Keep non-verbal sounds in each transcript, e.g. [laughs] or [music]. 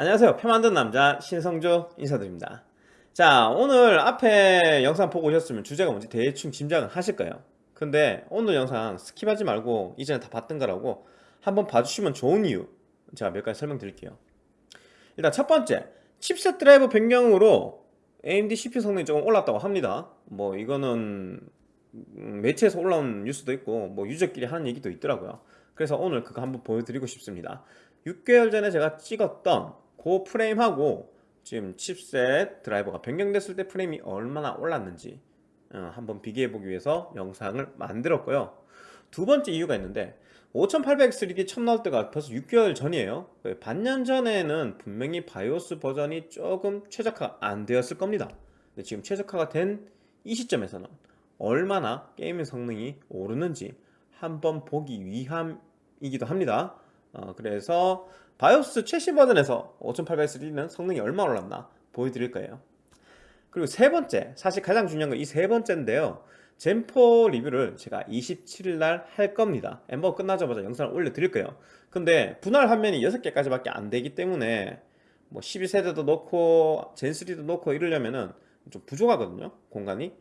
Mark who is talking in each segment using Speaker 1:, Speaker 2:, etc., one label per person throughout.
Speaker 1: 안녕하세요. 표 만든 남자 신성조 인사드립니다. 자 오늘 앞에 영상 보고 오셨으면 주제가 뭔지 대충 짐작은 하실 거예요. 근데 오늘 영상 skip하지 말고 이전에 다 봤던 거라고 한번 봐주시면 좋은 이유 제가 몇 가지 설명드릴게요. 일단 첫 번째 칩셋 드라이버 변경으로 AMD CPU 성능이 조금 올랐다고 합니다. 뭐 이거는 음, 매체에서 올라온 뉴스도 있고 뭐 유저끼리 하는 얘기도 있더라고요. 그래서 오늘 그거 한번 보여드리고 싶습니다. 6개월 전에 제가 찍었던 그 프레임하고 지금 칩셋 드라이버가 변경됐을 때 프레임이 얼마나 올랐는지 어, 한번 비교해 보기 위해서 영상을 만들었고요. 두 번째 이유가 있는데 5800 3D 처음 나올 때가 벌써 6개월 전이에요. 반년 전에는 분명히 바이오스 버전이 조금 최적화가 안 되었을 겁니다. 근데 지금 최적화가 된 이 시점에서는 얼마나 게임의 성능이 오르는지 한번 보기 위함이기도 합니다. 어, 그래서 BIOS 최신 버전에서 5800X는 성능이 얼마나 올랐나 보여드릴 거예요. 그리고 세 번째 사실 가장 중요한 건 이 세 번째인데요. Zen four 리뷰를 제가 27일 날 할 겁니다. 엠바고 끝나자마자 영상을 올려드릴 거예요. 근데 분할 화면이 6개까지 밖에 안 되기 때문에 뭐 12세대도 넣고 Zen 3도 넣고 이러려면은 좀 부족하거든요 공간이.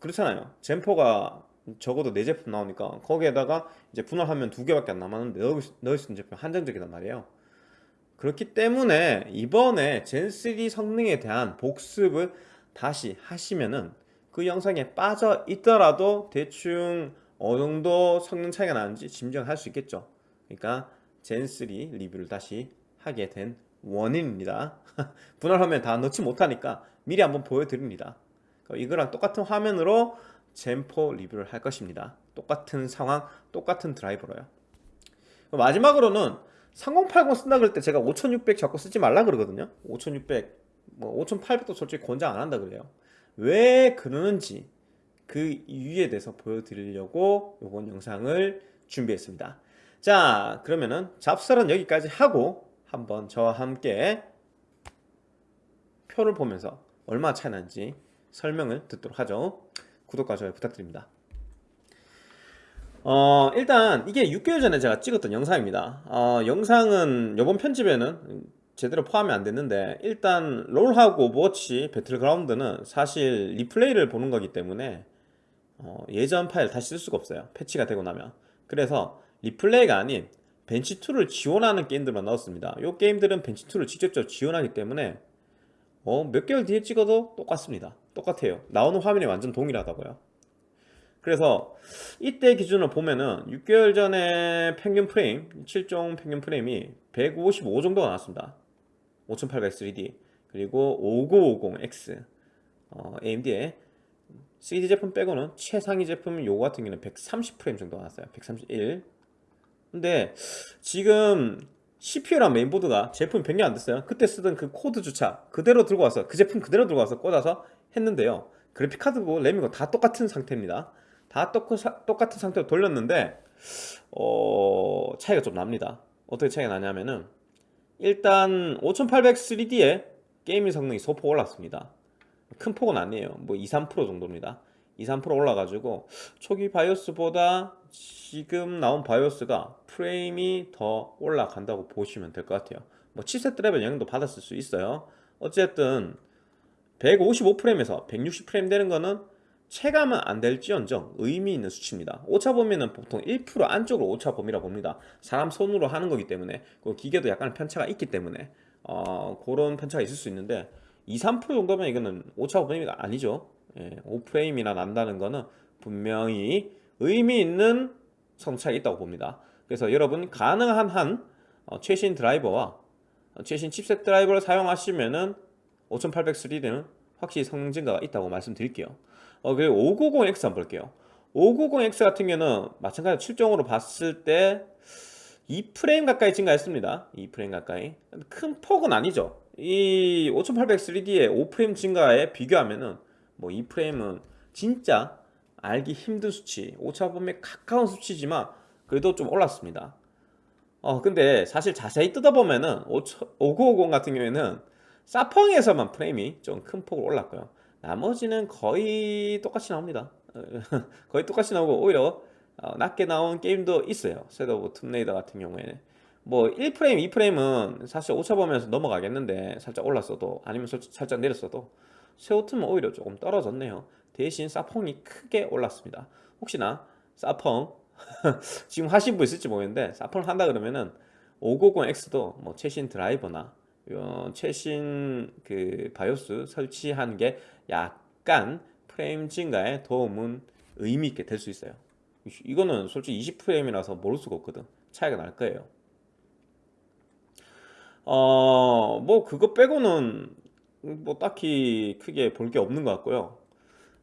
Speaker 1: 그렇잖아요. 젠포가 적어도 네 제품 나오니까 거기에다가 이제 분할하면 두 개밖에 안 남았는데 넣을, 넣을 수 있는 제품 한정적이단 말이에요. 그렇기 때문에 이번에 젠3 성능에 대한 복습을 다시 하시면은 그 영상에 빠져 있더라도 대충 어느 정도 성능 차이가 나는지 짐작할 수 있겠죠. 그러니까 젠3 리뷰를 다시 하게 된 원인입니다. [laughs] 분할하면 다 넣지 못하니까 미리 한번 보여드립니다. 이거랑 똑같은 화면으로 젠포 리뷰를 할 것입니다. 똑같은 상황 똑같은 드라이버로요. 마지막으로는 3080 쓴다 그럴 때 제가 5600 자꾸 쓰지 말라 그러거든요. 5600, 뭐 5800도 솔직히 권장 안 한다 그래요. 왜 그러는지 그 이유에 대해서 보여드리려고 이번 영상을 준비했습니다. 자 그러면은 잡설은 여기까지 하고 한번 저와 함께 표를 보면서 얼마 차이 나는지 설명을 듣도록 하죠 구독과 좋아요 부탁드립니다. 어 일단 이게 6개월 전에 제가 찍었던 영상입니다. 어 영상은 이번 편집에는 제대로 포함이 안 됐는데 일단 롤하고 Overwatch 배틀그라운드는 사실 replay를 보는 거기 때문에 어 예전 파일 다시 쓸 수가 없어요. 패치가 되고 나면. 그래서 replay가 아닌 bench tool을 지원하는 게임들만 넣었습니다. 이 게임들은 bench tool을 직접적으로 지원하기 때문에 어, 몇 개월 뒤에 찍어도 똑같습니다 똑같아요. 나오는 화면이 완전 동일하다고요. 그래서 이때 기준으로 보면은 6개월 전에 평균 프레임 7종 평균 프레임이 155 정도가 나왔습니다. 5800 3D 그리고 5950X 어, AMD의 3D 제품 빼고는 최상위 제품 요거 같은 경우는 130 프레임 정도 나왔어요. 131 근데 지금 CPU랑 메인보드가 제품이 변경 안 됐어요. 그때 쓰던 그 코드조차 그대로 들고 와서 그 제품 그대로 들고 와서 꽂아서 했는데요. 그래픽카드고 램이고 다 똑같은 상태입니다. 다 똑같은 상태로 돌렸는데 어... 차이가 좀 납니다. 어떻게 차이가 나냐면은 일단 5800 3D에 gaming 성능이 소폭 올랐습니다. 큰 폭은 아니에요. 뭐 2, 3% 정도입니다. 2, 3% 올라가지고 초기 BIOS보다 지금 나온 바이오스가 프레임이 더 올라간다고 보시면 될 것 같아요. 뭐 칩셋 드라이버 영향도 받았을 수 있어요. 어쨌든 155프레임에서 160프레임 되는 거는 체감은 안 될지언정 의미 있는 수치입니다. 오차 범위는 보통 1% 안쪽으로 오차 범위라 봅니다. 사람 손으로 하는 거기 때문에 그 기계도 약간 편차가 있기 때문에 어, 그런 편차가 있을 수 있는데 2, 3% 정도면 이거는 오차 범위가 아니죠. 예, 5프레임이나 난다는 거는 분명히 의미 있는 성차가 있다고 봅니다. 그래서 여러분 가능한 한 어, 최신 드라이버와 어, 최신 칩셋 드라이버를 사용하시면은 5800 3D는 확실히 성능 증가가 있다고 말씀드릴게요. 어, 그리고 590X 한번 볼게요. 590X 같은 경우는 마찬가지로 7종으로 봤을 때 2프레임 가까이 증가했습니다. 2프레임 가까이. 큰 폭은 아니죠. 이 5800 3D의 5프레임 증가에 비교하면은 뭐 2프레임은 진짜 알기 힘든 수치 오차 범위에 가까운 수치지만 그래도 좀 올랐습니다. 어 근데 사실 자세히 뜯어보면은 5950 같은 경우에는 사펑에서만 프레임이 좀 큰 폭으로 올랐고요 나머지는 거의 똑같이 나옵니다 [laughs] 거의 똑같이 나오고 오히려 어, 낮게 나온 게임도 있어요 Shadow of Tomb Raider 같은 경우에는 뭐 1프레임, 2프레임은 사실 오차 보면서 넘어가겠는데 살짝 올랐어도 아니면 살- 살짝 내렸어도 섀오툼은 오히려 조금 떨어졌네요. 대신 사펑이 크게 올랐습니다. 혹시나 사펑 [laughs] 지금 하신 분 있을지 모르겠는데 사펑을 한다 그러면은 5950X도 뭐 최신 드라이버나 요 최신 그 BIOS 설치한 게 약간 프레임 증가에 도움은 의미 있게 될 수 있어요. 이거는 솔직히 20프레임이라서 모를 수가 없거든. 차이가 날 거예요. 어, 뭐 그거 빼고는 뭐 딱히 크게 볼 게 없는 것 같고요.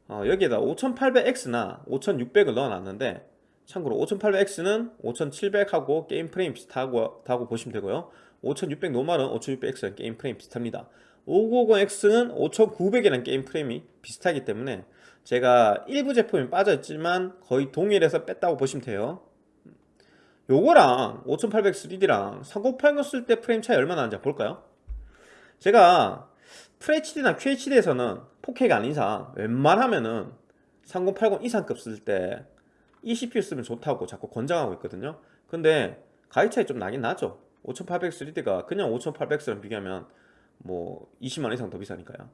Speaker 1: 어, 여기에다 5800X나 5600을 넣어놨는데 참고로 5800X는 5700하고 게임 프레임 비슷하고 다고 보시면 되고요. 5600 normal은 5600X랑 게임 프레임 비슷합니다. 590X는 5900이랑 게임 프레임이 비슷하기 때문에 제가 일부 제품이 빠져있지만 거의 동일해서 뺐다고 보시면 돼요. 요거랑 5800 3D랑 3080 쓸 때 프레임 차이 얼마나 나는지 볼까요? 제가 FHD나 QHD에서는 4K가 아닌 이상 웬만하면은 3080 이상급 쓸 때 이 CPU 쓰면 좋다고 자꾸 권장하고 있거든요 근데 가격 차이 좀 나긴 나죠 5800 3D가 그냥 5800X랑 비교하면 뭐 20만 이상 더 비싸니까요.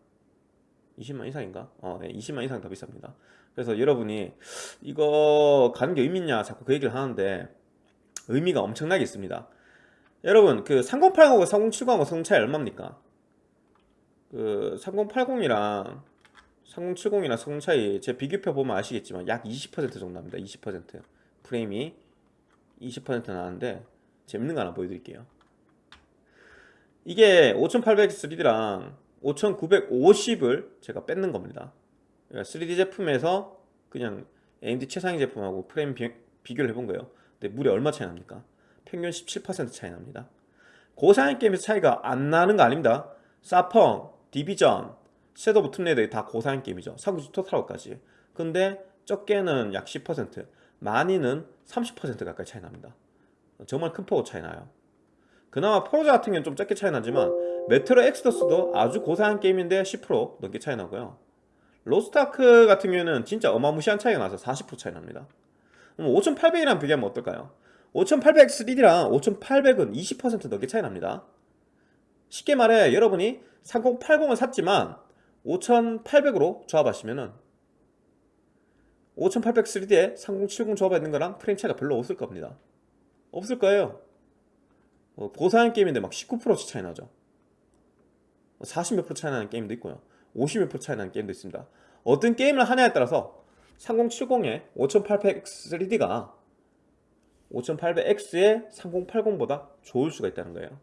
Speaker 1: 20만 이상인가? 어, 네, 20만 이상 더 비쌉니다. 그래서 여러분이 이거 가는 게 의미 있냐 자꾸 그 얘기를 하는데 의미가 엄청나게 있습니다. 여러분 그 3080하고 3070하고 성능 차이 얼마입니까? 그 3080이랑 3070이랑 성능 차이 제 비교표 보면 아시겠지만 약 20% 정도 납니다. 20% 프레임이 20% 나는데 재밌는 거 하나 보여드릴게요. 이게 5800 3D랑 5950을 제가 뺏는 겁니다. 3D 제품에서 그냥 AMD 최상위 제품하고 프레임 비, 비교를 해본 거예요. 근데 무려 얼마 차이 납니까? 평균 17% 차이 납니다. 고사양 게임에서 차이가 안 나는 거 아닙니다. 사펑, Division, Shadow of Tomb Raider 다 고사양 게임이죠. 삼국지 Total War까지. 근데 적게는 약 10% 많이는 30% 가까이 차이 납니다 정말 큰 폭으로 차이 나요. 그나마 포르자 같은 경우는 좀 적게 차이 나지만 메트로 엑스더스도 아주 고사양 게임인데 10% 넘게 차이 나고요. 로스타크 같은 경우는 진짜 어마무시한 차이가 나서 40% 차이 납니다. 5800이랑 비교하면 어떨까요? 5800 3D랑 5800은 20% 넘게 차이 납니다. 쉽게 말해 여러분이 3080을 샀지만 5800으로 조합하시면은 5800 3D에 3070 조합하는 거랑 프레임 차이가 별로 없을 겁니다 없을 거예요? 어, 고사양 게임인데 막 19%씩 차이 나죠. 40몇 프로 차이 나는 게임도 있고요. 50몇 프로 차이 나는 게임도 있습니다. 어떤 게임을 하냐에 따라서 3070에 5800 3D가 5800X의 3080보다 좋을 수가 있다는 거예요.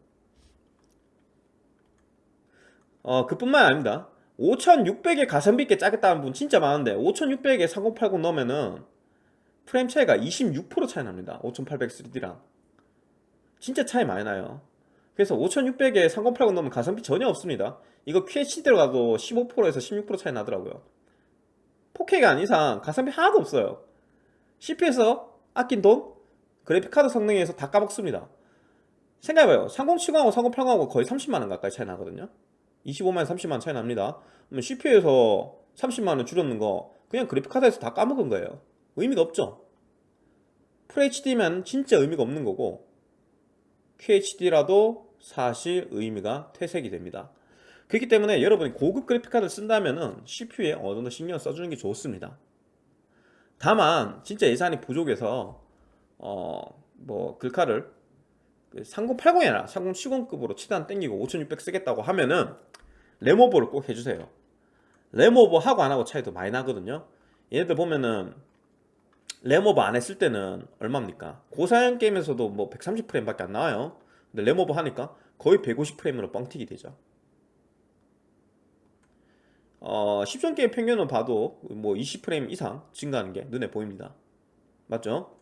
Speaker 1: 어, 그뿐만 아닙니다. 5600에 가성비 있게 짜겠다는 분 진짜 많은데 5600에 3080 넣으면은 프레임 차이가 26% 차이 납니다. 5800 3D랑. 진짜 차이 많이 나요. 그래서 5600에 3080 넣으면 가성비 전혀 없습니다. 이거 QHD로 가도 15%에서 16% 차이 나더라고요. 4K가 아닌 이상 가성비 하나도 없어요. CPU에서 아낀 돈 그래픽카드 성능에서 다 까먹습니다. 생각해봐요. 3070하고 3080하고 거의 30만원 가까이 차이 나거든요. 25만원 30만원 차이 납니다. 그러면 CPU에서 30만원 줄였는 거 그냥 그래픽카드에서 다 까먹은 거예요 의미가 없죠. FHD면 진짜 의미가 없는 거고 QHD라도 사실 의미가 퇴색이 됩니다. 그렇기 때문에 여러분이 고급 그래픽카드를 쓴다면 CPU에 어느 정도 신경 써주는 게 좋습니다. 다만 진짜 예산이 부족해서 어 뭐 글카를 3080이나 3070급으로 최대한 땡기고 5600 쓰겠다고 하면은 램오버를 꼭 해주세요. 램오버 하고 안하고 차이도 많이 나거든요. 얘네들 보면은 램오버 안 했을 때는 얼마입니까? 고사양 게임에서도 뭐 130프레임 밖에 안 나와요. 근데 램오버 하니까 거의 150프레임으로 뻥튀기 되죠. 어, 10전 게임 평균을 봐도 뭐 20프레임 이상 증가하는 게 눈에 보입니다. 맞죠?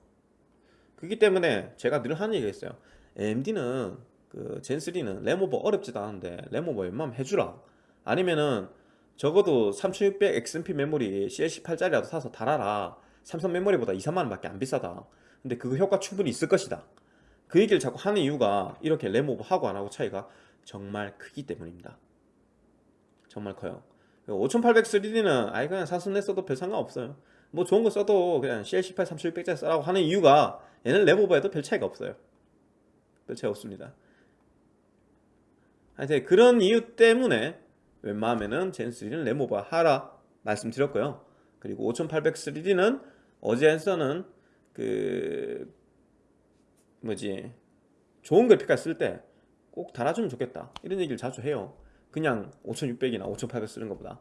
Speaker 1: 그렇기 때문에 제가 늘 하는 얘기가 있어요. AMD는 그 젠3는 램오버 어렵지도 않은데 램오버 웬만하면 해주라. 아니면은 적어도 3600 XMP 메모리 CL18짜리라도 사서 달아라 삼성 메모리보다 2, 3만원 밖에 안 비싸다. 근데 그 효과 충분히 있을 것이다. 그 얘기를 자꾸 하는 이유가 이렇게 램오버 하고 안하고 차이가 정말 크기 때문입니다. 정말 커요. 5800 3D는 아예 그냥 사순내 써도 별 상관없어요. 뭐 좋은 거 써도 그냥 CL18 3600짜리 써라고 하는 이유가 얘는 램오버에도 별 차이가 없어요. 별 차이 없습니다. 하여튼 그런 이유 때문에 웬만하면은 젠3는 레모바 하라 말씀드렸고요. 그리고 5800 3D는 어제에서는 그 뭐지? 좋은 그래픽카드 쓸 때 꼭 달아주면 좋겠다. 이런 얘기를 자주 해요. 그냥 5600이나 5800 쓰는 것보다.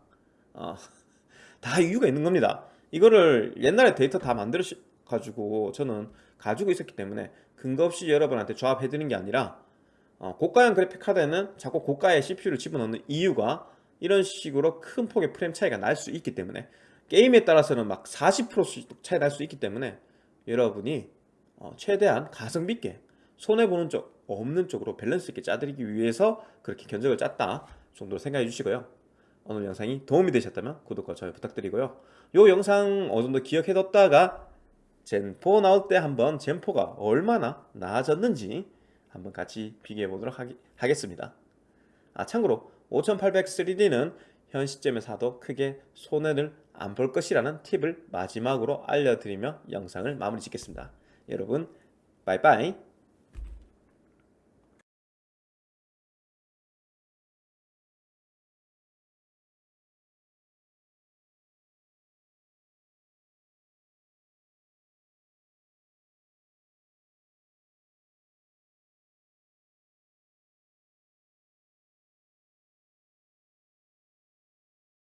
Speaker 1: 어, [laughs] 다 이유가 있는 겁니다. 이거를 옛날에 데이터 다 만들어 가지고 저는 가지고 있었기 때문에 근거 없이 여러분한테 조합해 드리는 게 아니라 어, 고가형 그래픽 카드에는 자꾸 고가의 CPU를 집어넣는 이유가 이런 식으로 큰 폭의 프레임 차이가 날 수 있기 때문에 게임에 따라서는 막 40%씩 차이 날 수 있기 때문에 여러분이 어, 최대한 가성비 있게 손해보는 쪽 없는 쪽으로 밸런스 있게 짜드리기 위해서 그렇게 견적을 짰다 정도로 생각해 주시고요. 오늘 영상이 도움이 되셨다면 구독과 좋아요 부탁드리고요. 요 영상 어느 정도 기억해뒀다가 젠4 나올 때 한번 젠4가 얼마나 나아졌는지 한번 같이 비교해 보도록 하겠습니다. 아 참고로 5800 3D는 현 시점에 사도 크게 손해를 안 볼 것이라는 팁을 마지막으로 알려드리며 영상을 마무리 짓겠습니다. 여러분 빠이빠이